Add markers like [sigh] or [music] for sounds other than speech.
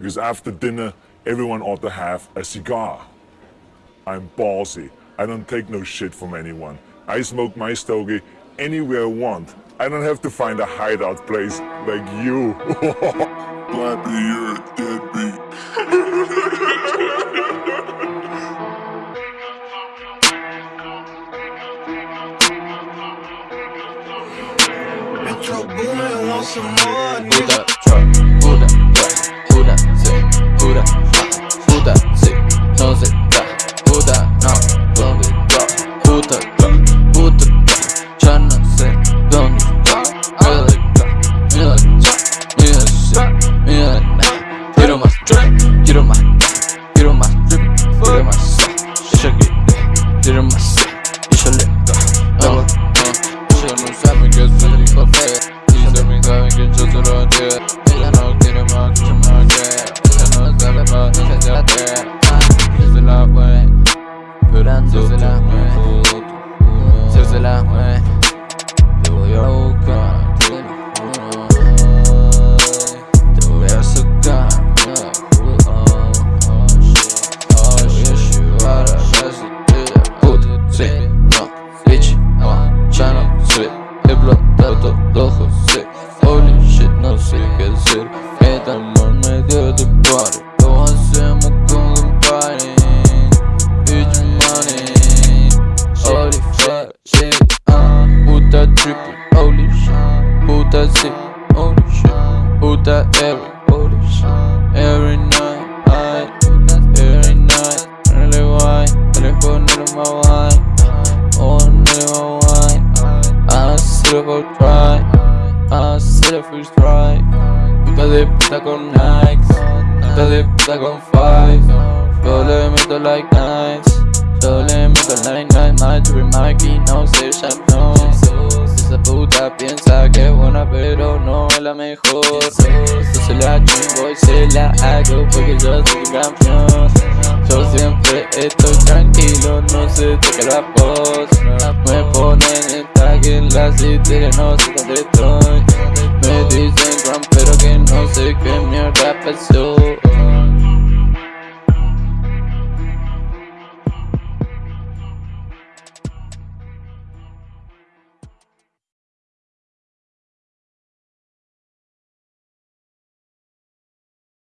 Because after dinner, everyone ought to have a cigar. I'm ballsy. I don't take no shit from anyone. I smoke my stogie anywhere I want. I don't have to find a hideout place like you. [laughs] Blappy, you're a deadbeat. Metro Boomin want some more, nigga. Utakta, utakta Çarnan sen donduta Ilıkta, ilıkta Ilıkta, ilıkta Girmez trip, girmez Girmez trip, girmez İşe gitti, girmez İşe litta Işığımın sen mi gözünü kafaya İzlemin kahve gece duran diye hacer. Este amor me dio de party. Lo hacemos con un party. Bitch money. Holy fuck, shit, uh. Puta triple, holy shit. Puta zip, holy shit. Puta every, holy shit. Every night, I, every night. Really why, really put it in my wine. Oh, nigga, my wine. I still go try. I still first try. Puta de puta con Nikes. Puta de puta con five. Yo le meto like nights. Yo le meto like night. My to Mikey, no sé, ya no. Esa puta piensa que es buena, pero no es la mejor. Yo se la chingo y se la hago porque yo soy campeón. Yo siempre estoy tranquilo, no se toca la voz Me ponen en tag en la citera, no sé dónde Me